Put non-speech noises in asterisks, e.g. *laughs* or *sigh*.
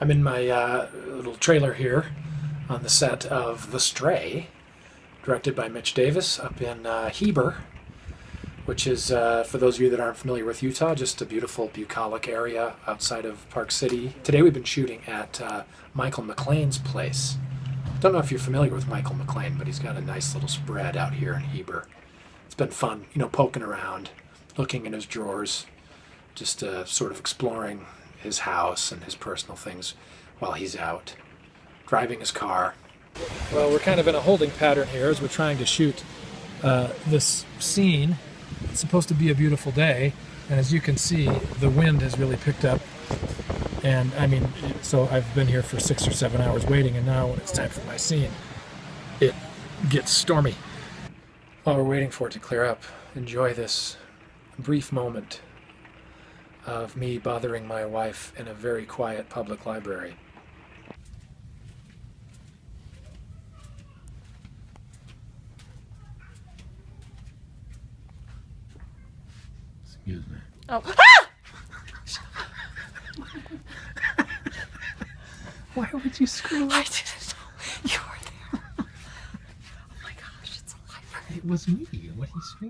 I'm in my uh, little trailer here on the set of The Stray, directed by Mitch Davis up in uh, Heber, which is, uh, for those of you that aren't familiar with Utah, just a beautiful bucolic area outside of Park City. Today we've been shooting at uh, Michael McLean's place. Don't know if you're familiar with Michael McLean, but he's got a nice little spread out here in Heber. It's been fun, you know, poking around, looking in his drawers, just uh, sort of exploring his house and his personal things while he's out driving his car. Well, we're kind of in a holding pattern here as we're trying to shoot uh, this scene. It's supposed to be a beautiful day, and as you can see, the wind has really picked up. And I mean, so I've been here for six or seven hours waiting, and now when it's time for my scene, it gets stormy. While we're waiting for it to clear up, enjoy this brief moment of me bothering my wife in a very quiet public library. Excuse me. Oh. *laughs* Ah! Why would you scream? I didn't know you were there. *laughs* Oh my gosh, it's a library. It was me. What he screamed.